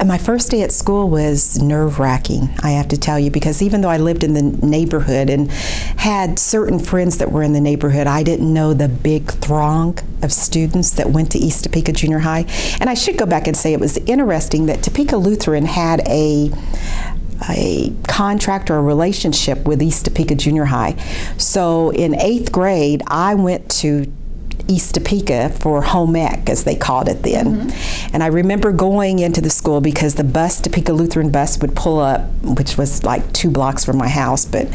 And my first day at school was nerve wracking, I have to tell you, because even though I lived in the neighborhood and had certain friends that were in the neighborhood, I didn't know the big throng of students that went to East Topeka Junior High. And I should go back and say it was interesting that Topeka Lutheran had a a contract or a relationship with East Topeka Junior High. So in eighth grade, I went to East Topeka for home ec, as they called it then. Mm -hmm. And I remember going into the school because the bus, Topeka Lutheran bus, would pull up, which was like two blocks from my house, but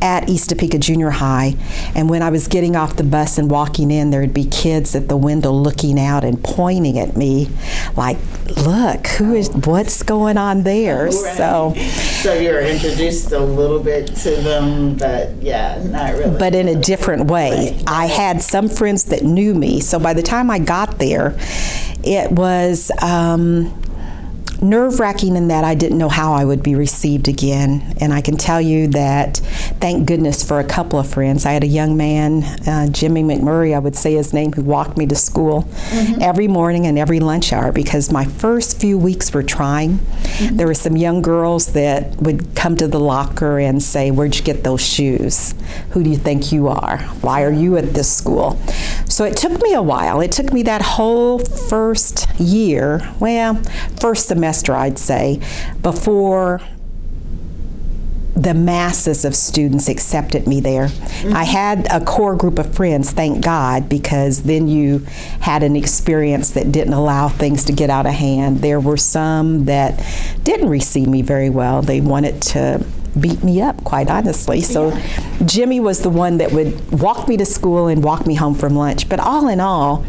at East Topeka Junior High. And when I was getting off the bus and walking in, there would be kids at the window looking out and pointing at me, like, "Look, who is? What's going on there?" Right. So, so you were introduced a little bit to them, but yeah, not really. But in a different way. Right. I had some friends that knew me. So by the time I got there, it was. Um, nerve wracking in that I didn't know how I would be received again. And I can tell you that, thank goodness for a couple of friends. I had a young man, uh, Jimmy McMurray, I would say his name, who walked me to school mm -hmm. every morning and every lunch hour because my first few weeks were trying. Mm -hmm. There were some young girls that would come to the locker and say, Where'd you get those shoes? Who do you think you are? Why are you at this school? So it took me a while. It took me that whole first year, well, first semester I'd say, before the masses of students accepted me there. Mm -hmm. I had a core group of friends, thank God, because then you had an experience that didn't allow things to get out of hand. There were some that didn't receive me very well. They wanted to beat me up, quite honestly. So yeah. Jimmy was the one that would walk me to school and walk me home from lunch. But all in all,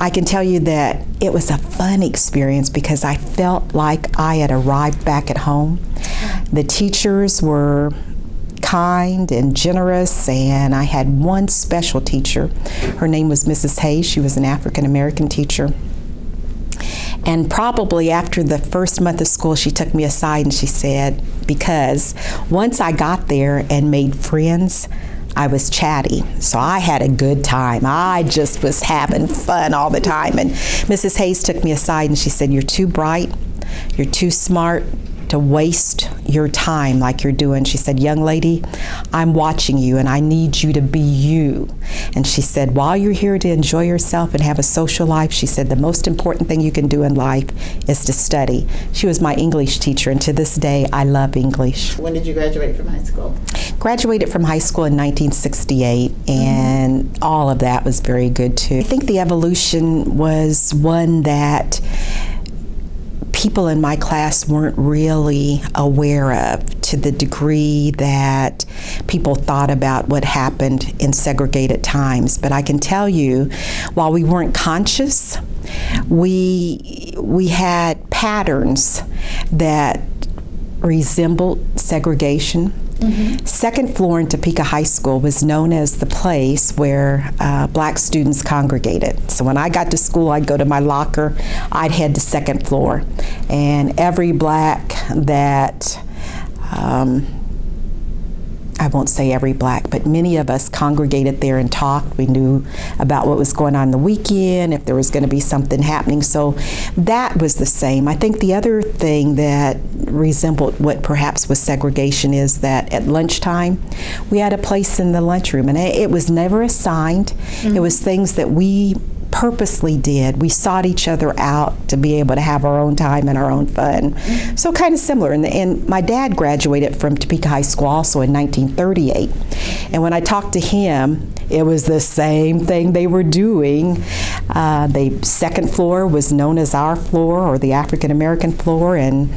I can tell you that it was a fun experience because I felt like I had arrived back at home. The teachers were kind and generous, and I had one special teacher. Her name was Mrs. Hayes. She was an African American teacher. And probably after the first month of school, she took me aside and she said, because once I got there and made friends, I was chatty. So I had a good time. I just was having fun all the time. And Mrs. Hayes took me aside and she said, You're too bright, you're too smart, to waste your time like you're doing. She said, Young lady, I'm watching you and I need you to be you. And she said, While you're here to enjoy yourself and have a social life, she said, the most important thing you can do in life is to study. She was my English teacher, and to this day, I love English. When did you graduate from high school? Graduated from high school in 1968, and mm -hmm. all of that was very good too. I think the evolution was one that people in my class weren't really aware of to the degree that people thought about what happened in segregated times. But I can tell you, while we weren't conscious, we, we had patterns that resembled segregation Mm -hmm. Second floor in Topeka High School was known as the place where uh, black students congregated. So when I got to school, I'd go to my locker, I'd head to second floor. And every black that um, I won't say every black, but many of us congregated there and talked. We knew about what was going on the weekend, if there was going to be something happening. So that was the same. I think the other thing that resembled what perhaps was segregation is that at lunchtime, we had a place in the lunchroom, and it was never assigned. Mm -hmm. It was things that we purposely did. We sought each other out to be able to have our own time and our own fun. So kind of similar. And, and, my dad graduated from Topeka High School also in 1938. And when I talked to him, it was the same thing they were doing. Uh, the second floor was known as our floor or the African American floor, and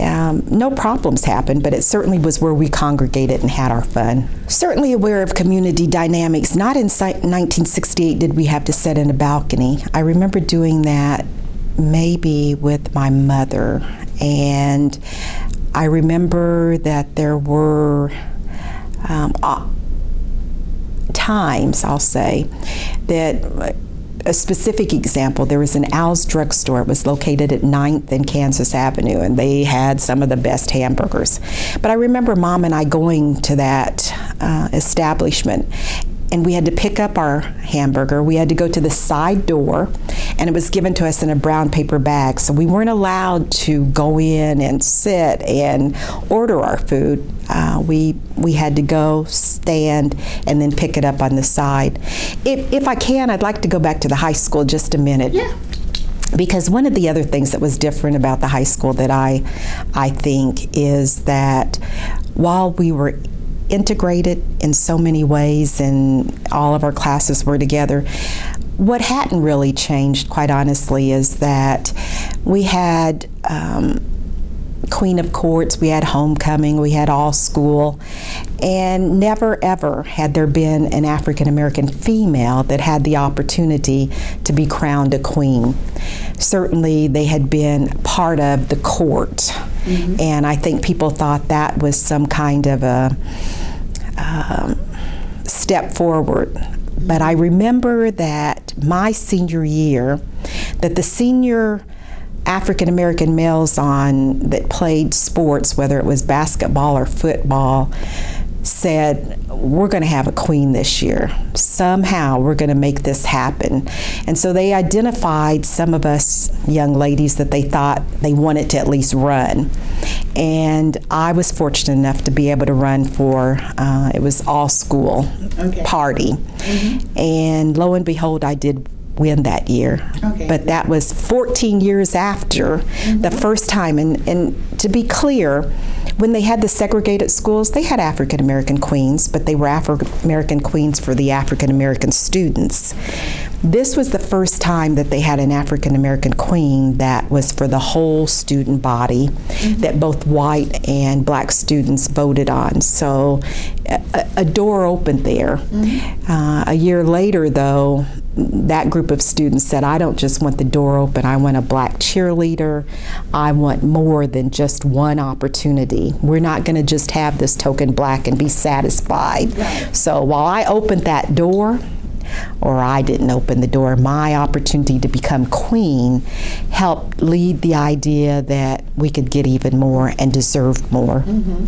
um, no problems happened, but it certainly was where we congregated and had our fun. Certainly aware of community dynamics. Not in 1968 did we have to sit in a balcony. I remember doing that maybe with my mother, and I remember that there were um, times, I'll say, that a specific example, there was an Al's drugstore. It was located at 9th and Kansas Avenue, and they had some of the best hamburgers. But I remember mom and I going to that uh, establishment, and we had to pick up our hamburger. We had to go to the side door, and it was given to us in a brown paper bag. So we weren't allowed to go in and sit and order our food. Uh, we we had to go stand and then pick it up on the side. If, if I can, I'd like to go back to the high school just a minute. Yeah. Because one of the other things that was different about the high school that I, I think is that while we were integrated in so many ways and all of our classes were together, what hadn't really changed, quite honestly, is that we had um, Queen of Courts, we had homecoming, we had all school, and never ever had there been an African American female that had the opportunity to be crowned a queen. Certainly, they had been part of the court, mm-hmm. and I think people thought that was some kind of a um, step forward. But I remember that my senior year, that the senior African American males on that played sports, whether it was basketball or football, said, We're going to have a queen this year. Somehow we're going to make this happen. And so they identified some of us young ladies that they thought they wanted to at least run. And I was fortunate enough to be able to run for, uh, it was all school okay. party. Mm-hmm. And lo and behold, I did win that year. Okay. But that was 14 years after mm-hmm. the first time. And, and to be clear, when they had the segregated schools, they had African American queens, but they were African American queens for the African American students. This was the first time that they had an African American queen that was for the whole student body, mm-hmm. that both white and black students voted on. So a, a door opened there. Mm-hmm. Uh, a year later, though, that group of students said, I don't just want the door open, I want a black cheerleader. I want more than just one opportunity. We're not going to just have this token black and be satisfied. Right. So while I opened that door, or I didn't open the door, my opportunity to become queen helped lead the idea that we could get even more and deserve more. Mm-hmm.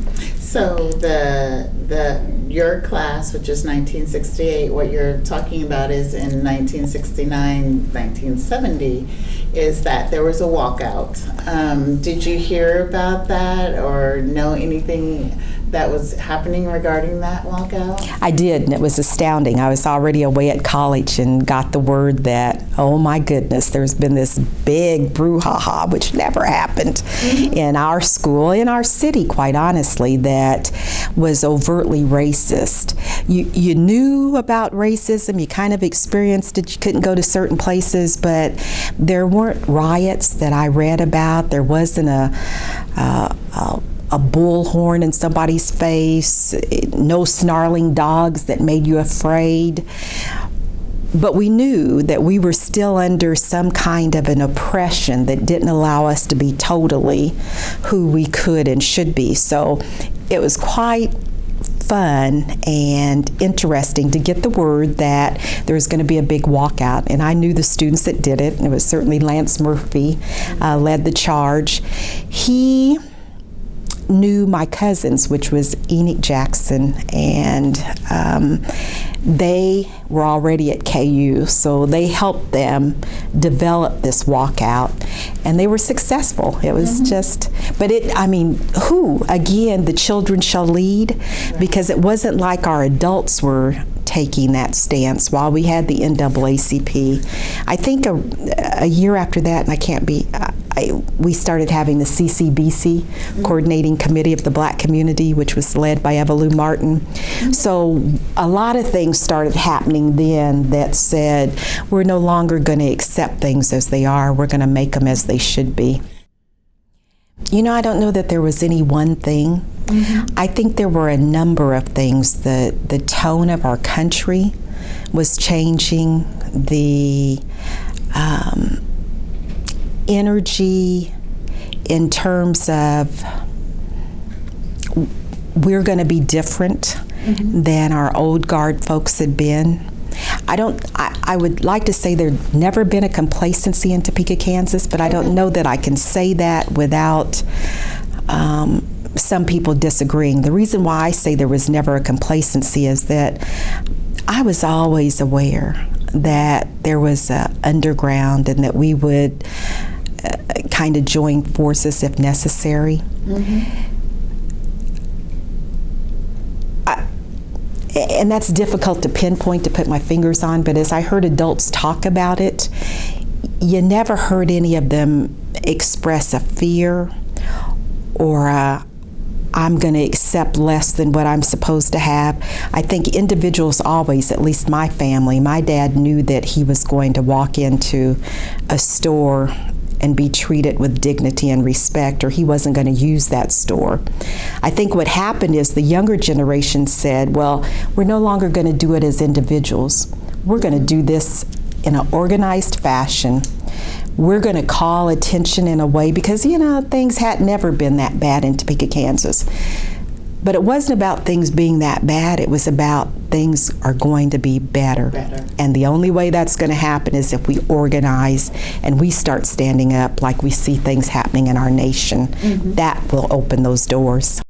So the the your class, which is 1968, what you're talking about is in 1969, 1970, is that there was a walkout. Um, did you hear about that or know anything that was happening regarding that walkout? I did, and it was astounding. I was already away at college and got the word that, oh my goodness, there's been this big brouhaha, which never happened mm-hmm. in our school, in our city, quite honestly, that was overtly racist. You, you knew about racism, you kind of experienced it, you couldn't go to certain places, but there weren't riots that I read about. There wasn't a, uh, a a bullhorn in somebody's face, no snarling dogs that made you afraid. But we knew that we were still under some kind of an oppression that didn't allow us to be totally who we could and should be. So it was quite fun and interesting to get the word that there was going to be a big walkout. And I knew the students that did it. It was certainly Lance Murphy uh, led the charge. He knew my cousins, which was Enoch Jackson, and um, they were already at KU, so they helped them develop this walkout, and they were successful. It was mm-hmm. just, but it, I mean, who? Again, the children shall lead, because it wasn't like our adults were taking that stance while we had the NAACP. I think a, a year after that, and I can't be, I, we started having the CCBC, mm-hmm. Coordinating Committee of the Black Community, which was led by Eva Lou Martin. Mm-hmm. So a lot of things started happening then that said, we're no longer going to accept things as they are, we're going to make them as they should be. You know, I don't know that there was any one thing. Mm-hmm. I think there were a number of things. The the tone of our country was changing. The um, energy in terms of we're going to be different mm-hmm. than our old guard folks had been. I don't. I, I, would like to say there's never been a complacency in Topeka, Kansas, but I don't know that I can say that without um, some people disagreeing. The reason why I say there was never a complacency is that I was always aware that there was uh, underground and that we would uh, kind of join forces if necessary. I- and that's difficult to pinpoint to put my fingers on, but as I heard adults talk about it, you never heard any of them express a fear or a, I'm going to accept less than what I'm supposed to have. I think individuals always, at least my family, my dad knew that he was going to walk into a store and be treated with dignity and respect, or he wasn't going to use that store. I think what happened is the younger generation said, well, we're no longer going to do it as individuals. We're going to do this in an organized fashion. We're going to call attention in a way because, you know, things had never been that bad in Topeka, Kansas. But it wasn't about things being that bad. It was about things are going to be better. Better. And the only way that's going to happen is if we organize and we start standing up like we see things happening in our nation. Mm-hmm. That will open those doors.